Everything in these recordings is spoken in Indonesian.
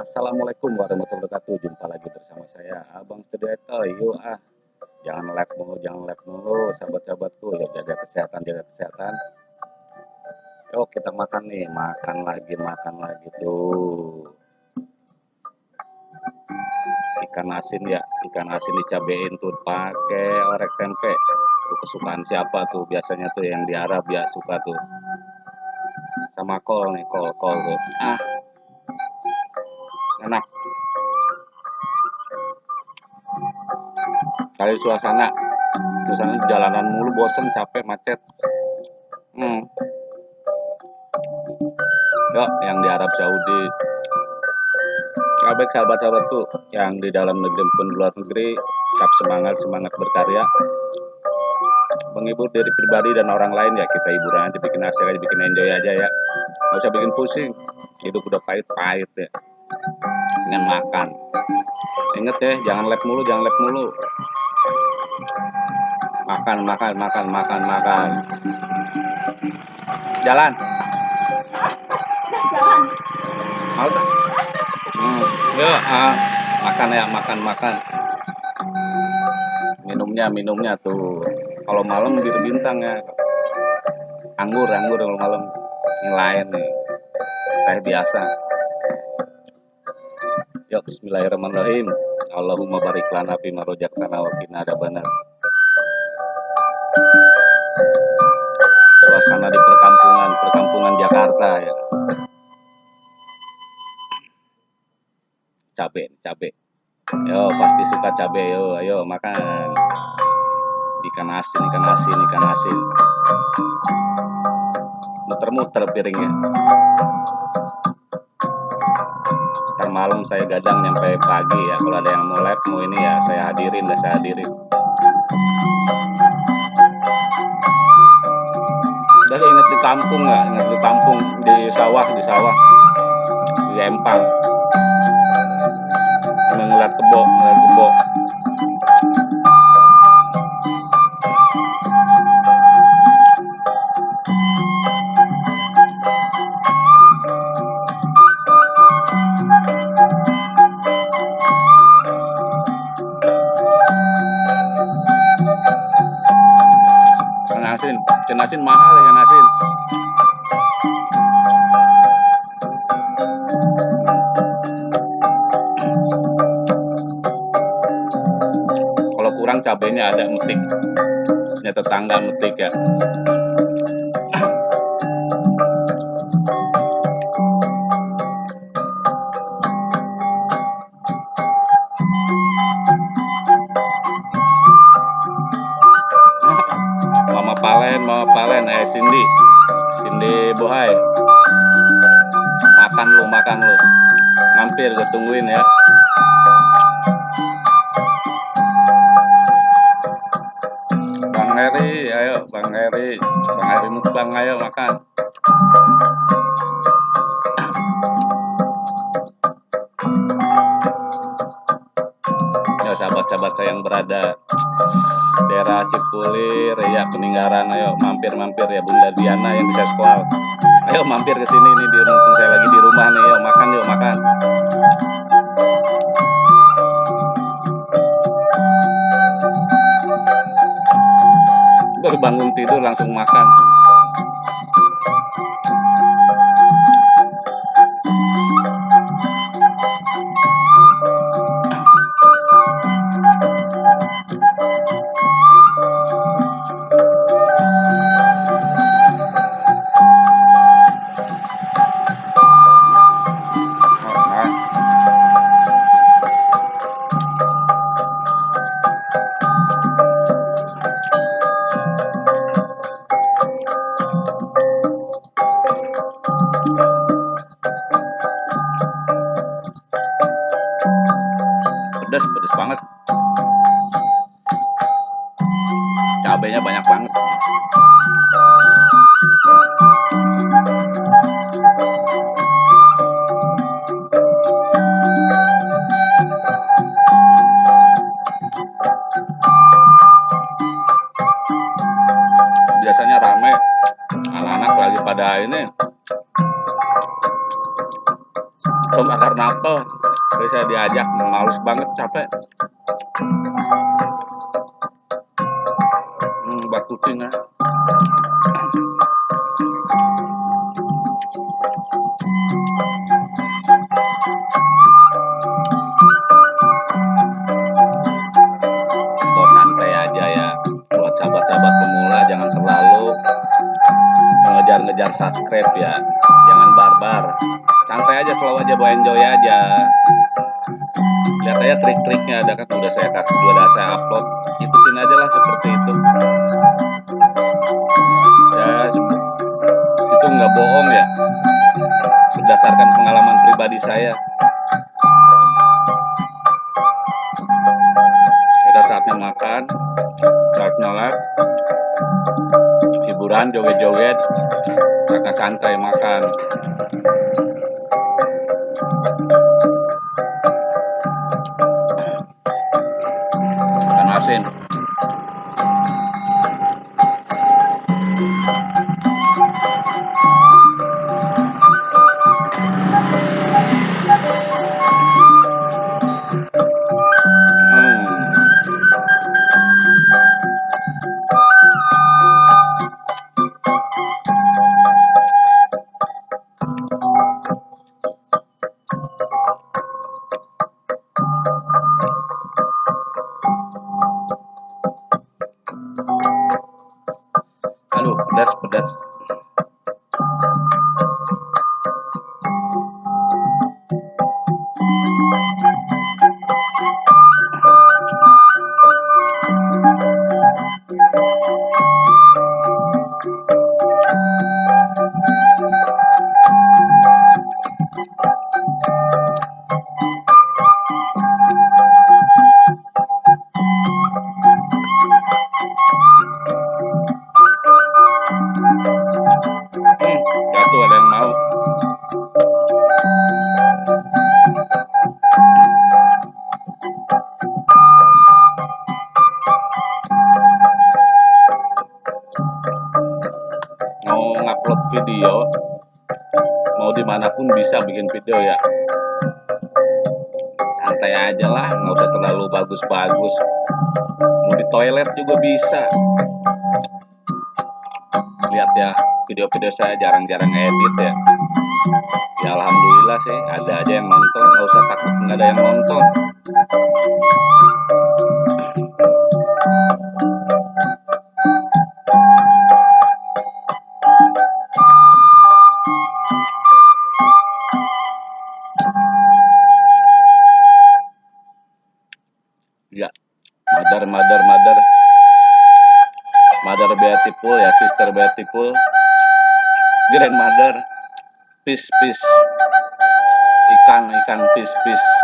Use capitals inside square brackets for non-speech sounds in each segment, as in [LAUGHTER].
Assalamualaikum warahmatullahi wabarakatuh. Jumpa lagi bersama saya Abang Sediato. Yuk ah, jangan like mulu, jangan like mulu, sahabat-sahabatku. Yuk jaga kesehatan, jaga kesehatan. Yuk kita makan nih, makan lagi, makan lagi tuh. Ikan asin ya, ikan asin dicabein tuh pakai orek tempe. Itu kesukaan siapa tuh? Biasanya tuh yang di Arab ya suka tuh. Sama kol nih, kol, kol tuh. Ah, enak. Kali suasana suasana jalanan mulu bosen capek macet. Hmm. yuk yang di Arab Saudi. Baik sahabat-sahabatku yang di dalam negeri pun luar negeri tetap semangat semangat berkarya. Menghibur diri pribadi dan orang lain ya kita hiburan aja bikin hasil aja bikin enjoy aja ya. Nggak usah bikin pusing. Hidup udah pahit-pahit ya dengan makan. Inget ya jangan lep mulu jangan lep mulu. Makan makan makan makan makan. Jalan. Jalan. Mau hmm, ya ah, makan ya makan makan. Minumnya minumnya tuh. Kalau malam bir bintang ya. Anggur anggur kalau malam. Yang lain nih. Teh biasa Ya bismillahirrahmanirrahim. Allahumma barik lana fi ma razaqtana wa qina. Suasana di perkampungan, perkampungan Jakarta ya. Cabe, cabe. Yo, pasti suka cabe yo, ayo makan. Ikan asin, ikan asin, ikan asin. Muter-muter piringnya malam saya gadang nyampe pagi ya. Kalau ada yang mau live mau ini ya saya hadirin dah saya hadirin. Dari ingat di kampung nggak? Ingat di kampung di sawah di sawah. Di empang kurang cabenya ada metik. Punya tetangga metik ya. Palen mau Palen. Eh Cindy. Cindy Bohai. Makan lu makan lu. Mampir gue tungguin ya Bang Heri. Bang Heri mukbang ayo makan. Ya sahabat-sahabat saya yang berada daerah Cipulir ya peninggaran ayo mampir-mampir ya Bunda Diana yang bisa sekolah. Ayo mampir ke sini nih di mumpung saya lagi di rumah nih yuk makan yuk makan baru bangun tidur langsung makan cabenya banyak banget. Biasanya rame. Anak-anak lagi pada ini Tom akar apel Jadi saya diajak males banget capek ya Buat santai aja ya. Buat sahabat-sahabat pemula jangan terlalu mengejar-ngejar subscribe ya. Jangan barbar. Santai aja selalu aja bawa enjoy aja. Lihat aja trik-triknya ada kan? Udah saya kasih udah saya upload. Ikutin aja lah seperti itu bohong ya. Berdasarkan pengalaman pribadi saya. Ada saatnya makan saatnya live hiburan joget-joget kakak santai makan video mau di mana pun bisa bikin video ya. Santai aja lah nggak usah terlalu bagus-bagus. Mau di toilet juga bisa. Lihat ya video-video saya jarang-jarang edit ya. Ya alhamdulillah sih ada aja yang nonton. Nggak usah takut nggak ada yang nonton peace peace. Ikan ikan. Peace peace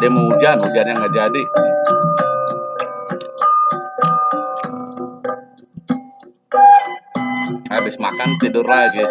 tadi mau hujan hujannya nggak jadi. Habis makan tidur lagi.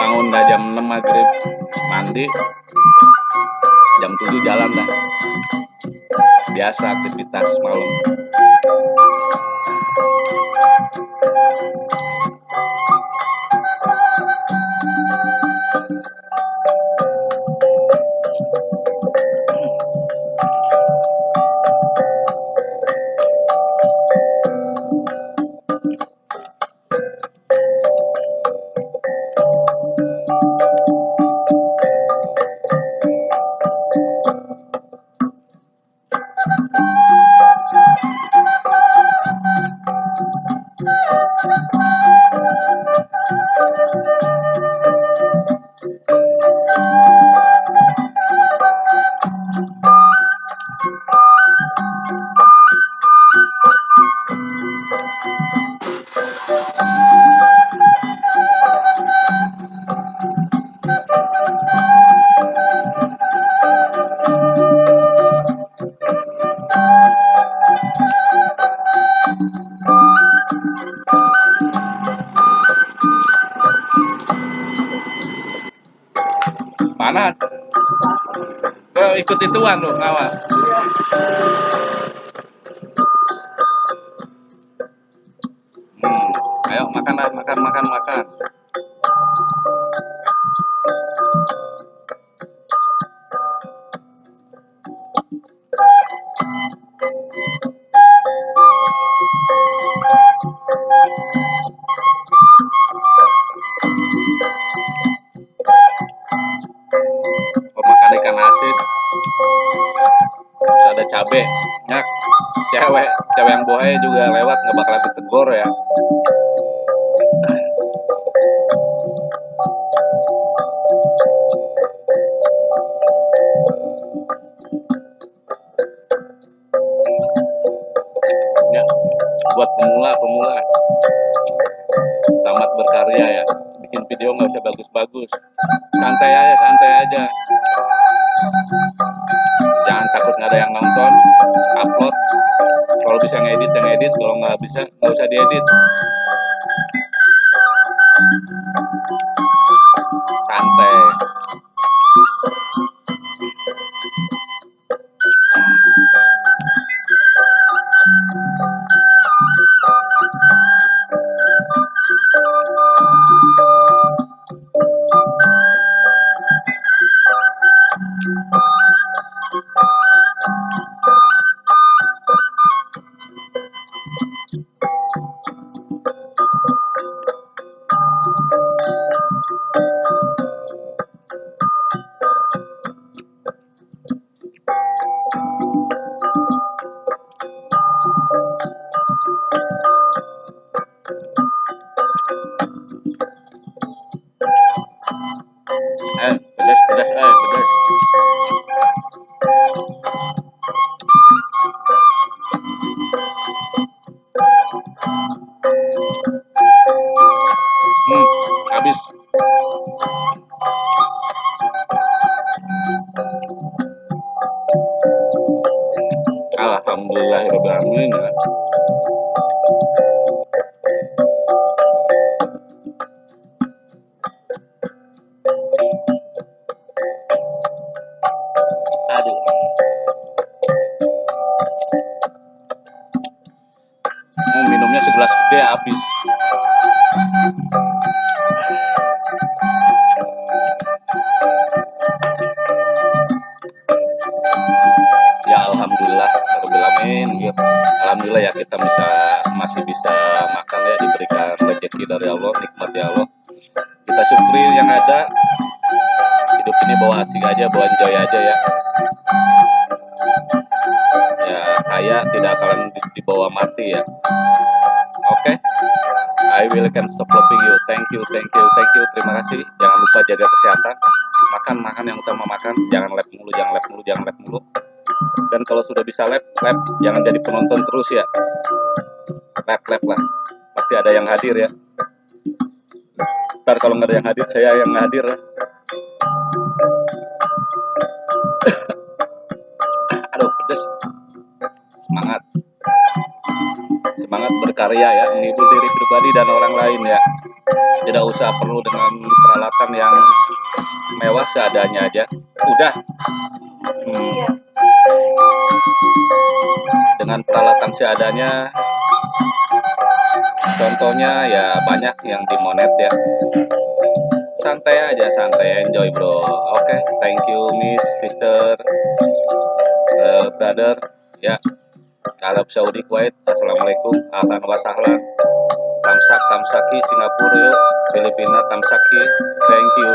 Bangun dah jam 6 maghrib. Mandi. Jam 7 jalan dah. Biasa aktivitas malam Kau ikut ituan terus ada cabe ya cewek cewek yang bohai juga lewat nggak bakalan ditegur ya. Ya buat pemula-pemula tamat berkarya ya. Bikin video nggak usah bagus-bagus. Santai aja santai aja jangan takut nggak ada yang nonton upload. Kalau bisa ngedit yang edit kalau nggak bisa nggak usah diedit. Santai alhamdulillah ya kita bisa masih bisa makan ya diberikan rezeki dari Allah nikmat ya Allah. Kita syukuri yang ada. Hidup ini bawa asik aja bawa enjoy aja ya. Ya kaya tidak akan di- dibawa mati ya. Oke I will can stop loving you. Thank you thank you thank you. Terima kasih. Jangan lupa jaga kesehatan. Makan makan yang utama makan. Jangan lab mulu jangan lab mulu jangan lab mulu dan kalau sudah bisa lab lab jangan jadi penonton terus ya. Lab lab lah. Pasti ada yang hadir ya. Ntar kalau nggak ada yang hadir saya yang hadir. Ya. [COUGHS] aduh pedes. Semangat. Semangat berkarya ya menghibur diri pribadi dan orang lain ya. Tidak usah perlu dengan peralatan yang mewah seadanya aja. Udah. Hmm, dengan peralatan seadanya. Contohnya ya banyak yang dimonet ya. Santai aja santai enjoy bro. Oke thank you miss sister eh, brother ya. Arab Saudi Kuwait. Assalamualaikum. Ahlan wa sahlan. Tamsak Tamsaki Singapura Filipina Tamsaki. Thank you